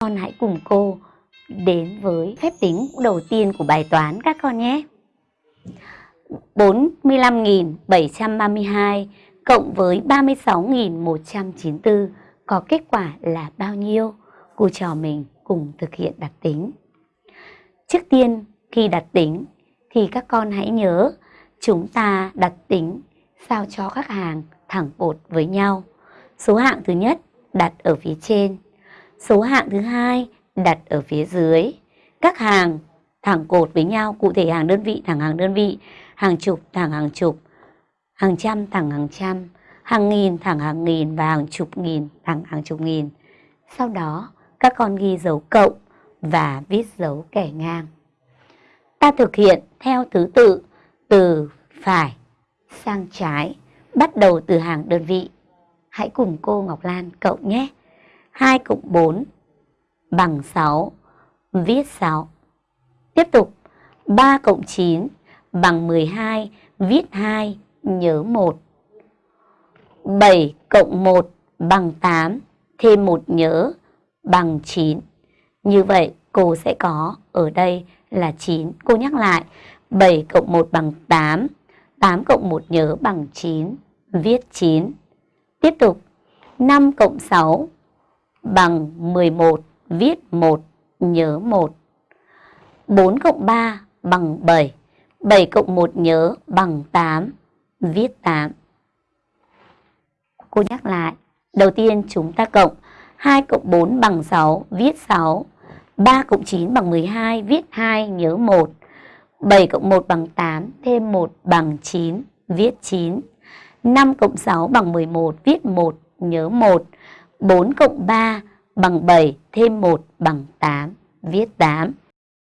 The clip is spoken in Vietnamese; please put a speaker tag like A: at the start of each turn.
A: Con hãy cùng cô đến với phép tính đầu tiên của bài toán các con nhé. 45.732 cộng với 36.194 có kết quả là bao nhiêu? Cô trò mình cùng thực hiện đặt tính. Trước tiên khi đặt tính thì các con hãy nhớ chúng ta đặt tính sao cho các hàng thẳng cột với nhau. Số hạng thứ nhất đặt ở phía trên, số hạng thứ hai đặt ở phía dưới. Các hàng thẳng cột với nhau, cụ thể hàng đơn vị thẳng hàng đơn vị, hàng chục thẳng hàng chục, hàng trăm thẳng hàng trăm, hàng nghìn thẳng hàng nghìn và hàng chục nghìn thẳng hàng chục nghìn. Sau đó các con ghi dấu cộng và viết dấu kẻ ngang. Ta thực hiện theo thứ tự từ phải sang trái, bắt đầu từ hàng đơn vị. Hãy cùng cô Ngọc Lan cộng nhé. 2 cộng 4 bằng 6, viết 6. Tiếp tục, 3 cộng 9 bằng 12, viết 2, nhớ 1. 7 cộng 1 bằng 8, thêm 1 nhớ bằng 9. Như vậy, cô sẽ có ở đây là 9. Cô nhắc lại, 7 cộng 1 bằng 8, 8 cộng 1 nhớ bằng 9, viết 9. Tiếp tục, 5 cộng 6 bằng 11, viết 1, nhớ 1. 4 cộng 3 bằng 7, 7 cộng 1 nhớ bằng 8, viết 8. Cô nhắc lại, đầu tiên chúng ta cộng 2 cộng 4 bằng 6, viết 6. 3 cộng 9 bằng 12, viết 2, nhớ 1. 7 cộng 1 bằng 8, thêm 1 bằng 9, viết 9. 5 cộng 6 bằng 11, viết 1, nhớ 1. 4 cộng 3 bằng 7, thêm 1 bằng 8, viết 8.